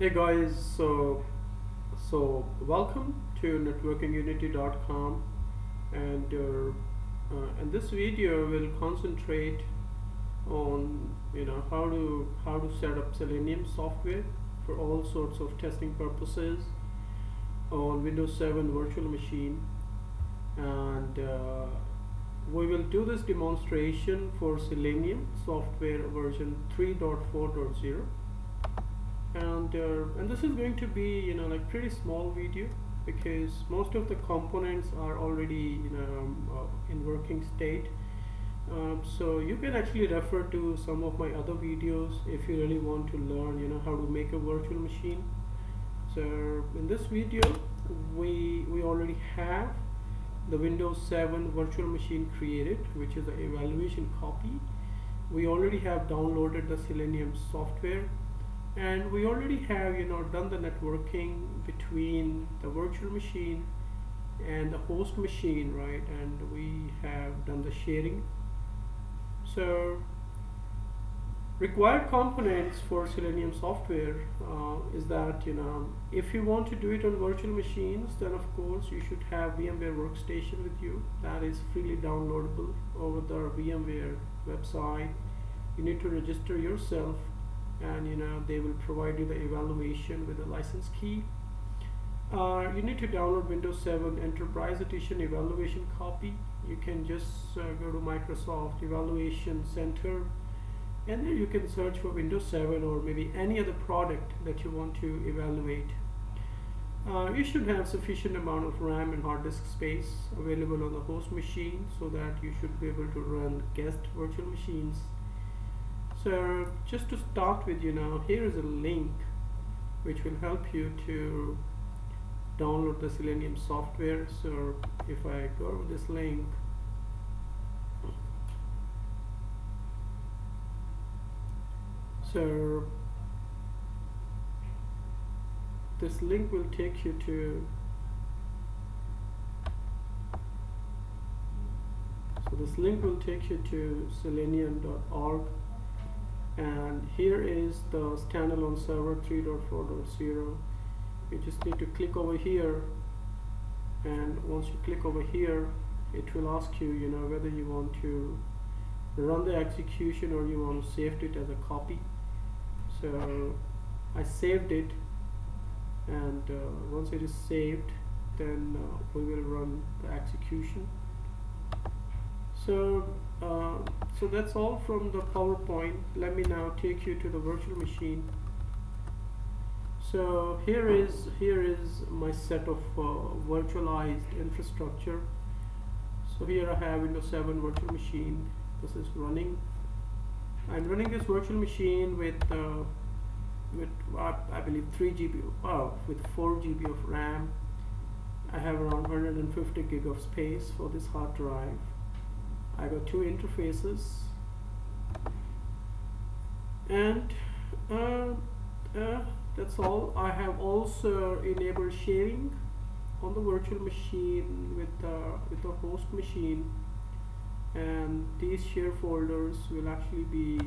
Hey guys, so so welcome to networkingunity.com and uh, uh, in this video we'll concentrate on you know how to how to set up Selenium software for all sorts of testing purposes on Windows 7 virtual machine. And uh, we will do this demonstration for Selenium software version 3.4.0 and uh, and this is going to be you know like pretty small video because most of the components are already you know um, uh, in working state. Um, so you can actually refer to some of my other videos if you really want to learn you know how to make a virtual machine. So in this video we we already have the Windows 7 virtual machine created which is the evaluation copy. We already have downloaded the Selenium software and we already have you know done the networking between the virtual machine and the host machine right? And we have done the sharing. So required components for Selenium software uh, is that you know if you want to do it on virtual machines then of course you should have VMware workstation with you. That is freely downloadable over the VMware website. You need to register yourself and you know they will provide you the evaluation with a license key. Uh, you need to download Windows 7 Enterprise Edition evaluation copy. You can just uh, go to Microsoft Evaluation Center and then you can search for Windows 7 or maybe any other product that you want to evaluate. Uh, you should have sufficient amount of RAM and hard disk space available on the host machine so that you should be able to run guest virtual machines so just to start with you now here is a link which will help you to download the Selenium software. So if I go to this link so this link will take you to so this link will take you to selenium.org and here is the standalone server 3.4.0 you just need to click over here. And once you click over here it will ask you you know whether you want to run the execution or you want to save it as a copy. So I saved it. And uh, once it is saved then uh, we will run the execution. So uh, so that's all from the PowerPoint. Let me now take you to the virtual machine. So here is here is my set of uh, virtualized infrastructure. So here I have Windows 7 virtual machine. This is running. I'm running this virtual machine with uh, with uh, I believe 3 GB oh, with 4 GB of RAM. I have around 150 gig of space for this hard drive I got two interfaces. And uh, uh, that's all. I have also enabled sharing on the virtual machine with the with the host machine. And these share folders will actually be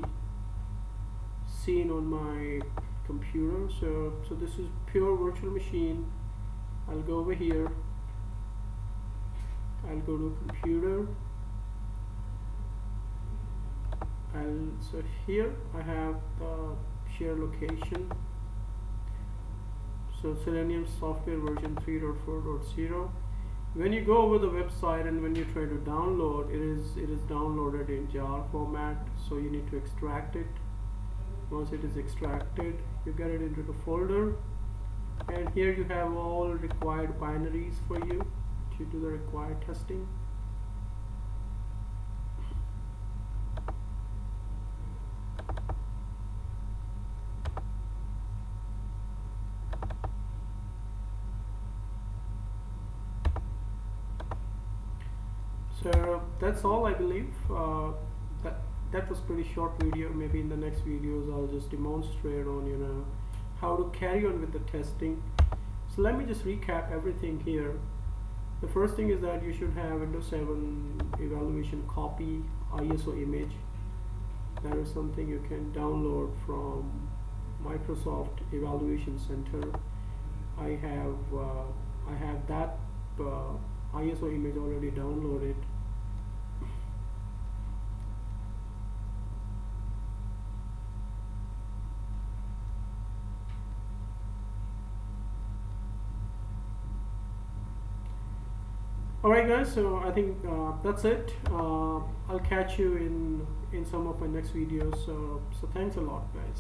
seen on my computer. So so this is pure virtual machine. I'll go over here. I'll go to computer and so here I have the share location. So Selenium software version 3.4.0 when you go over the website and when you try to download it is it is downloaded in jar format so you need to extract it. Once it is extracted you get it into the folder. And here you have all required binaries for you to do the required testing so that's all I believe. Uh, that that was pretty short video. Maybe in the next videos I'll just demonstrate on you know how to carry on with the testing. So let me just recap everything here. The first thing is that you should have Windows 7 evaluation copy ISO image. That is something you can download from Microsoft Evaluation Center. I have uh, I have that uh, ISO image already downloaded. Alright guys, so I think uh, that's it. Uh, I'll catch you in in some of my next videos. So, so thanks a lot guys.